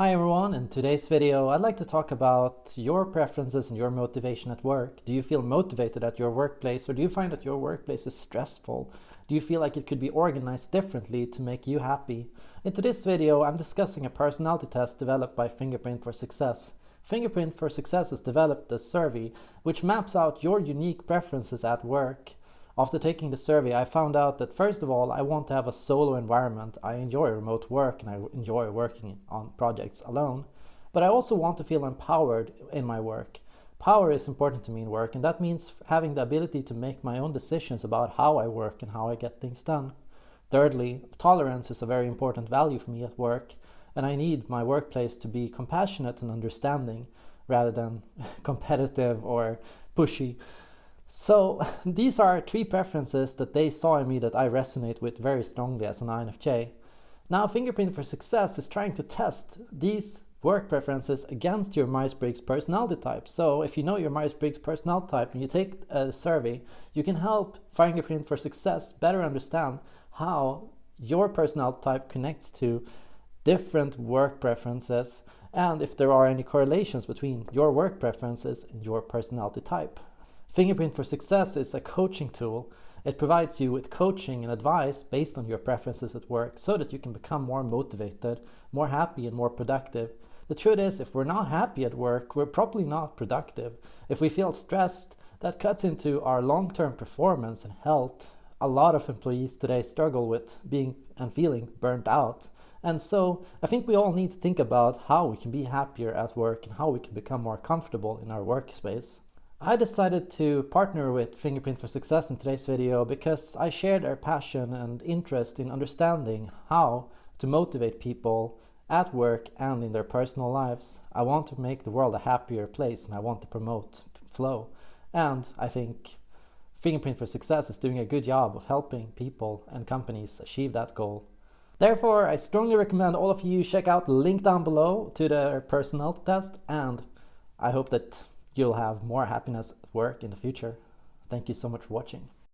Hi everyone, in today's video I'd like to talk about your preferences and your motivation at work. Do you feel motivated at your workplace or do you find that your workplace is stressful? Do you feel like it could be organized differently to make you happy? In today's video I'm discussing a personality test developed by Fingerprint for Success. Fingerprint for Success has developed a survey which maps out your unique preferences at work. After taking the survey, I found out that first of all, I want to have a solo environment. I enjoy remote work and I enjoy working on projects alone. But I also want to feel empowered in my work. Power is important to me in work, and that means having the ability to make my own decisions about how I work and how I get things done. Thirdly, tolerance is a very important value for me at work, and I need my workplace to be compassionate and understanding rather than competitive or pushy. So these are three preferences that they saw in me that I resonate with very strongly as an INFJ. Now Fingerprint for Success is trying to test these work preferences against your Myers-Briggs personality type. So if you know your Myers-Briggs personality type and you take a survey, you can help Fingerprint for Success better understand how your personality type connects to different work preferences and if there are any correlations between your work preferences and your personality type. Fingerprint for Success is a coaching tool. It provides you with coaching and advice based on your preferences at work so that you can become more motivated, more happy and more productive. The truth is, if we're not happy at work, we're probably not productive. If we feel stressed, that cuts into our long-term performance and health. A lot of employees today struggle with being and feeling burnt out. And so I think we all need to think about how we can be happier at work and how we can become more comfortable in our workspace. I decided to partner with Fingerprint for Success in today's video because I share their passion and interest in understanding how to motivate people at work and in their personal lives. I want to make the world a happier place and I want to promote flow. And I think Fingerprint for Success is doing a good job of helping people and companies achieve that goal. Therefore, I strongly recommend all of you check out the link down below to their personality test and I hope that you'll have more happiness at work in the future. Thank you so much for watching.